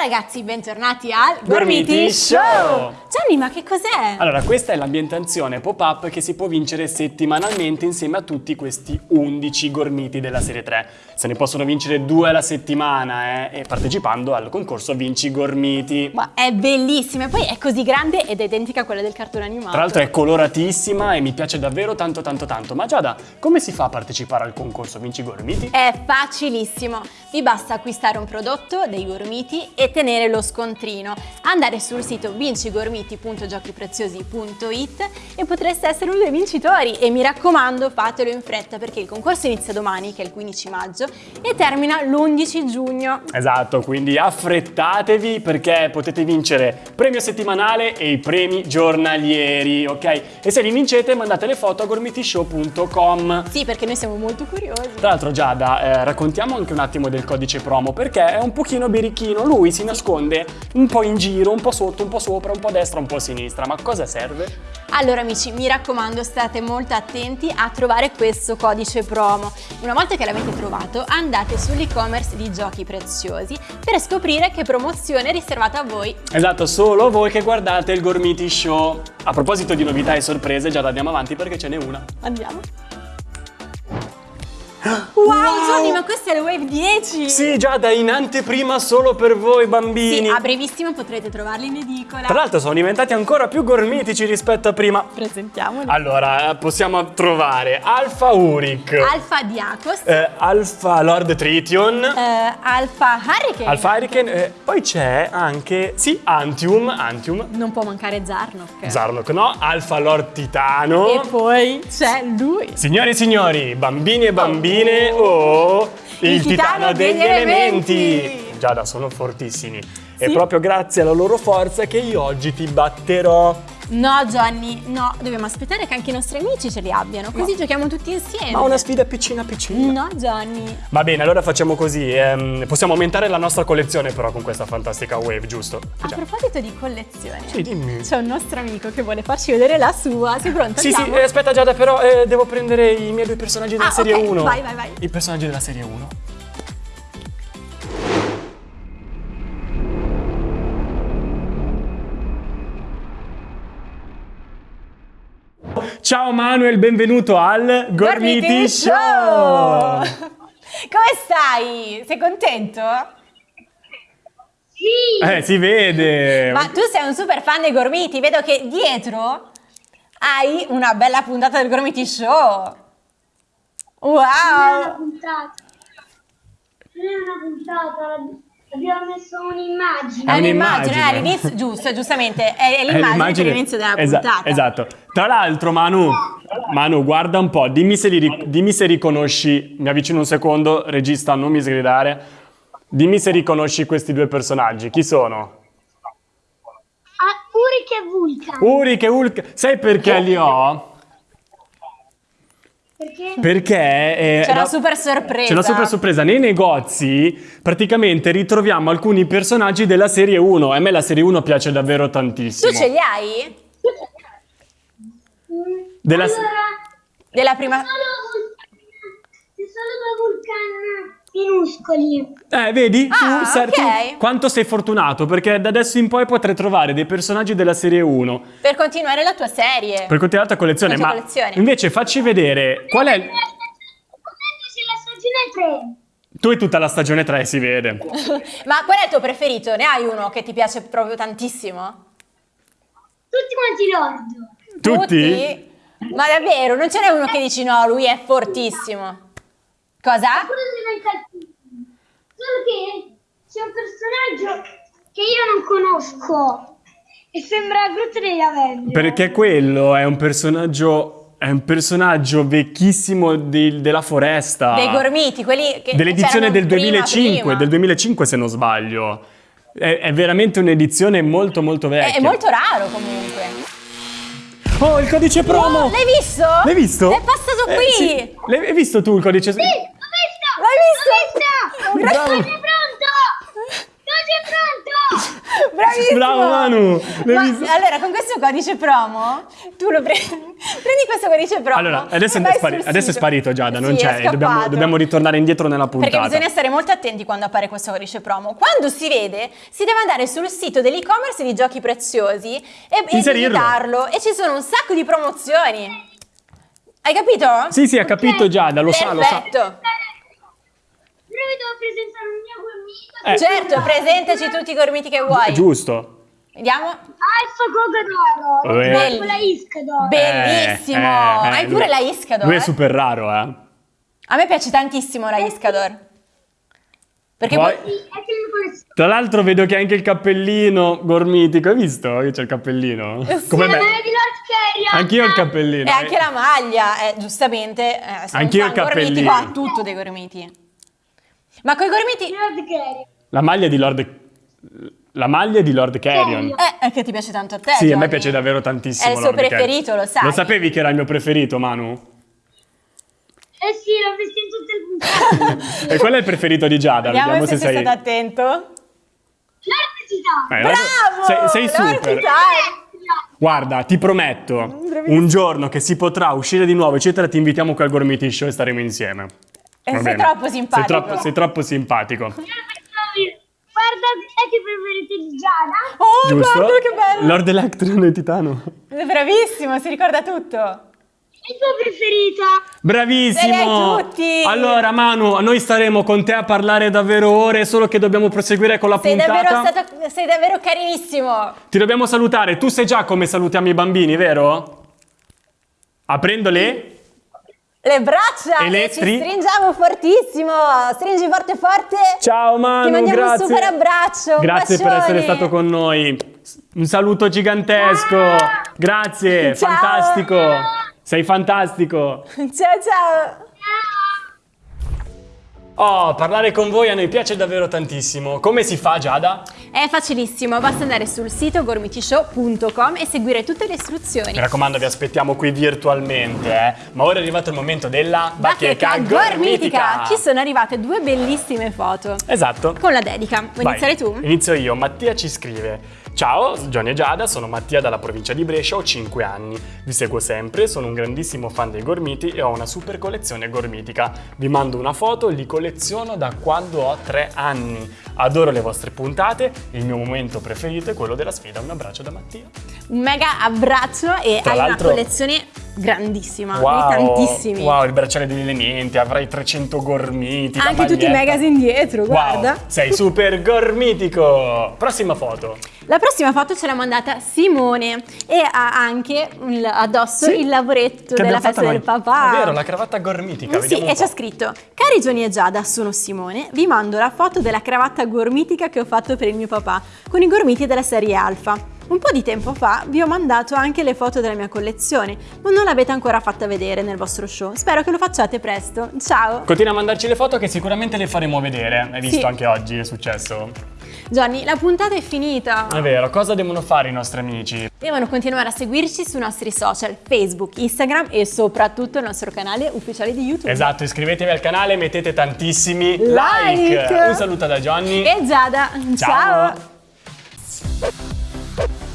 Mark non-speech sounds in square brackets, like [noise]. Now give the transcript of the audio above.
ragazzi, bentornati al Gormiti Show! Gianni, ma che cos'è? Allora, questa è l'ambientazione pop-up che si può vincere settimanalmente insieme a tutti questi 11 gormiti della serie 3. Se ne possono vincere due alla settimana, eh, e partecipando al concorso Vinci Gormiti. Ma è bellissima, e poi è così grande ed è identica a quella del cartone animato. Tra l'altro è coloratissima e mi piace davvero tanto tanto tanto. Ma Giada, come si fa a partecipare al concorso Vinci Gormiti? È facilissimo, vi basta acquistare un prodotto dei gormiti e tenere lo scontrino, andare sul sito vincigormiti.giochipreziosi.it e potreste essere uno dei vincitori e mi raccomando fatelo in fretta perché il concorso inizia domani che è il 15 maggio e termina l'11 giugno. Esatto, quindi affrettatevi perché potete vincere premio settimanale e i premi giornalieri, ok? E se li vincete mandate le foto a gormitishow.com. Sì, perché noi siamo molto curiosi. Tra l'altro Giada, eh, raccontiamo anche un attimo del codice promo perché è un pochino birichino, lui si nasconde un po' in giro, un po' sotto, un po' sopra, un po' a destra, un po' a sinistra, ma a cosa serve? Allora amici, mi raccomando, state molto attenti a trovare questo codice promo. Una volta che l'avete trovato, andate sull'e-commerce di Giochi Preziosi per scoprire che promozione è riservata a voi. Esatto, solo voi che guardate il Gormiti Show. A proposito di novità e sorprese, Giada andiamo avanti perché ce n'è una. Andiamo. Wow, Johnny, ma questa è la Wave 10! Sì, Giada, in anteprima solo per voi bambini. Sì, a brevissimo potrete trovarli in edicola. Tra l'altro sono diventati ancora più gormitici rispetto a prima. Presentiamoli. Allora, possiamo trovare Alpha Uric, Alfa Diakos, eh, Alpha Lord Trition, eh, Alfa Hurricane. Alpha Hurricane, eh, poi c'è anche, sì, Antium, Antium, Non può mancare Zarnok. Zarnok no, Alpha Lord Titano. E poi c'è lui. Signori e signori, bambini e bambine, oh, il, Il titano degli elementi. Giada, sono fortissimi. È Sì. proprio grazie alla loro forza che io oggi ti batterò. No, Johnny, no, dobbiamo aspettare che anche i nostri amici ce li abbiano, così giochiamo tutti insieme. Ma una sfida piccina piccina. No, Johnny. Va bene, allora facciamo così. ehm, possiamo aumentare la nostra collezione però con questa fantastica wave, giusto? A Già. proposito di collezione, Sì, dimmi. c'è un nostro amico che vulle farci vedere la sua. Sei pronto? Sì, sì, Andiamo? eh, aspetta Giada, però eh, devo prendere i miei due personaggi della Ah, serie ok, 1. vai, vai, vai. I personaggi della serie 1. Ciao Manuel, benvenuto al Gormiti Gormiti Show! Come stai? Sei contento? Sì, Eh, si vede! Ma tu sei un super fan dei Gormiti, vedo che dietro hai una bella puntata del Gormiti Show. non è una Wow! puntata. Non è una puntata, abbiamo messo un'immagine. È un'immagine, all'inizio, giusto, giustamente, è, l'immagine per l'inizio della Esa- puntata. Esatto. Tra l'altro, Manu, Manu, guarda un po', dimmi se, li dimmi se riconosci, mi avvicino un secondo, regista, non mi sgridare. Dimmi se riconosci questi due personaggi. Chi sono? Ah, Uric e Vulcan. Uric e Hulk. Sai perché li ho? Perché? Perché eh, C'è una super sorpresa. C'è una super sorpresa. Nei negozi praticamente ritroviamo alcuni personaggi della serie 1. A me la serie 1 piace davvero tantissimo. Tu ce li hai? Della- allora, Della prima... solo solo due Vulcan minuscoli. Eh, vedi? Ah, tu, sai- tu ok. quanto sei fortunato perché da adesso in poi potrai trovare dei personaggi della serie 1 Per continuare la tua serie. per continuare la tua collezione. La tua ma collezione. invece facci vedere qual è. Potrebbe la stagione 3. Tu hai tutta la stagione 3, si vede. [laughs] Ma qual è il tuo preferito? Ne hai uno che ti piace proprio tantissimo? Tutti quanti lord. Tutti? Ma davvero? Non ce n'è uno che dici no, lui è fortissimo. Cosa? Pure diventa altissimo. Solo che c'è un personaggio che io non conosco. E sembra Groot degli Avengers. Perché quello è un personaggio. È un personaggio vecchissimo di- della foresta. Dei gormiti, quelli che Dell'edizione del prima, 2005, prima. del 2005 se non sbaglio. È, è veramente un'edizione molto molto È, vecchia. è molto raro comunque. Oh, il codice promo! Oh, l'hai visto? L'hai visto? È passato Eh, qui. sì. L'hai hai visto tu il codice? L'ho visto! L'hai visto? L'ho visto! Bravo. Codice pronto! Codice pronto! Bravo Bravissimo! Bravo Manu! Ma visto? allora, con questo codice promo, tu lo prendi, [laughs] prendi questo codice promo. Allora, adesso, è, spari- adesso è sparito Giada, non Sì, è c'è, dobbiamo, dobbiamo ritornare indietro nella puntata. Perché bisogna stare molto attenti quando appare questo codice promo. Quando si vede, si deve andare sul sito dell'e-commerce di giochi preziosi e, e Inserirlo. digitarlo. E ci sono un sacco di promozioni. Hai capito? Sì, sì, ha capito Giada, lo sa, lo sa. Perfetto. Però io devo presentare un mio. Eh. Certo, presentaci tutti i gormiti che vuoi. Giusto. Vediamo. Ah, il suo coco d'oro. Eh. Bello. la isca d'oro. Bellissimo. Eh, eh, Hai lui- pure la Iscador. Lui è eh? super raro, eh. A me piace tantissimo la Iscador. Perché Poi-. Sì. Tra l'altro vedo che ha anche il cappellino gormitico, hai visto che c'è il cappellino? Come La me. Anch'io ho il cappellino. E anche la maglia, eh, giustamente. Eh, se Anch'io un il fan gormitico cappellino. ha tutto dei gormiti. Ma coi gormiti... Lord Carrion. La maglia di Lord... La maglia di Lord Carrion. Eh, è che ti piace tanto a te, Sì, a me Johnny. piace davvero tantissimo. È il suo Lord Carrion. preferito, lo sai. Lo sapevi che era il mio preferito, Manu? Eh sì, l'ho visto in tutte le puntate. [laughs] E qual è il preferito di Giada? Vediamo, Vediamo se, se sei stato attento. L'elettricità. Eh, Bravo! Sei, sei super. Guarda, ti prometto, un giorno che si potrà uscire di nuovo, eccetera, ti invitiamo qui al Gormiti Show e staremo insieme. E Va sei troppo simpatico. Sei troppo, sei troppo simpatico. Guarda, è che preferite di Giada? Oh, Giusto? guarda che bello! Lord Electron e Titano. È bravissimo, si ricorda tutto. Il tuo preferito? Bravissimo! Tutti! Allora, Manu, noi staremo con te a parlare davvero ore, solo che dobbiamo proseguire con la Sei puntata. davvero, stato, sei davvero carinissimo. Ti dobbiamo salutare. Tu sai già come salutiamo i bambini, vero? Aprendo le... Braccia E le e ci stri- stringiamo fortissimo. Stringi forte forte. Ciao Manu, Ti mandiamo grazie. un super abbraccio. Grazie per bacione. essere stato con noi. Un saluto gigantesco. Grazie, Ciao. fantastico. Sei fantastico. [laughs] Ciao ciao. Oh, parlare con voi a noi piace davvero tantissimo. Come si fa, Giada? È facilissimo, basta andare sul sito gormitishow.com e seguire tutte le istruzioni. Mi raccomando, vi aspettiamo qui virtualmente, eh. Ma ora è arrivato il momento della Bacheca gormitica! Ci sono arrivate due bellissime foto Esatto. con la dedica. Vuoi Vai, iniziare tu? Inizio io. Mattia ci scrive. Ciao, Johnny e Giada, sono Mattia dalla provincia di Brescia, ho 5 anni. Vi seguo sempre, sono un grandissimo fan dei gormiti e ho una super collezione gormitica. Vi mando una foto, li colleziono da quando ho 3 anni. Adoro le vostre puntate, il mio momento preferito è quello della sfida. Un abbraccio da Mattia. Un mega abbraccio e Tra hai una collezione grandissima, di tantissimi. Wow, il bracciale degli elementi, avrai 300 gormiti. Anche tutti i magazine dietro, Wow, guarda. sei super gormitico. Prossima foto. La prossima foto ce l'ha mandata Simone e ha anche addosso Sì, il lavoretto della festa del papà. È vero, la cravatta gormitica. Sì, e c'è scritto Cari Gioni e Giada, sono Simone, vi mando la foto della cravatta gormitica che ho fatto per il mio papà con i gormiti della serie Alfa. Un po' di tempo fa vi ho mandato anche le foto della mia collezione, ma non l'avete ancora fatta vedere nel vostro show. Spero che lo facciate presto. Ciao! Continua a mandarci le foto che sicuramente le faremo vedere. Hai visto Sì. anche oggi, è successo. Johnny, la puntata è finita. È vero, cosa devono fare i nostri amici? Devono continuare a seguirci sui nostri social, Facebook, Instagram e soprattutto il nostro canale ufficiale di YouTube. Esatto, iscrivetevi al canale, mettete tantissimi Like. like. Un saluto da Johnny. E Giada, Ciao. ciao. you